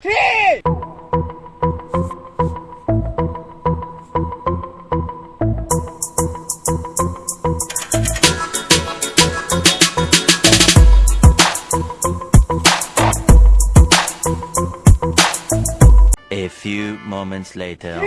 A few moments later.